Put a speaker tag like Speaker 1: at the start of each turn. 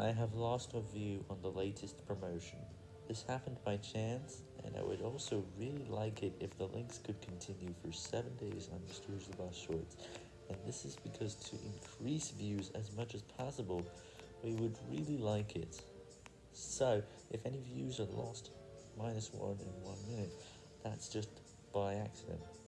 Speaker 1: I have lost a view on the latest promotion. This happened by chance, and I would also really like it if the links could continue for 7 days on Mr. Zabas Shorts, and this is because to increase views as much as possible, we would really like it. So, if any views are lost, minus 1 in 1 minute, that's just by accident.